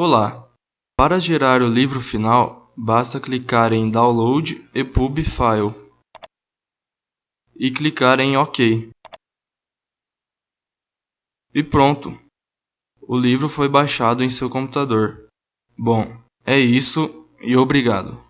Olá! Para gerar o livro final, basta clicar em Download EPUB File e clicar em OK. E pronto! O livro foi baixado em seu computador. Bom, é isso e obrigado.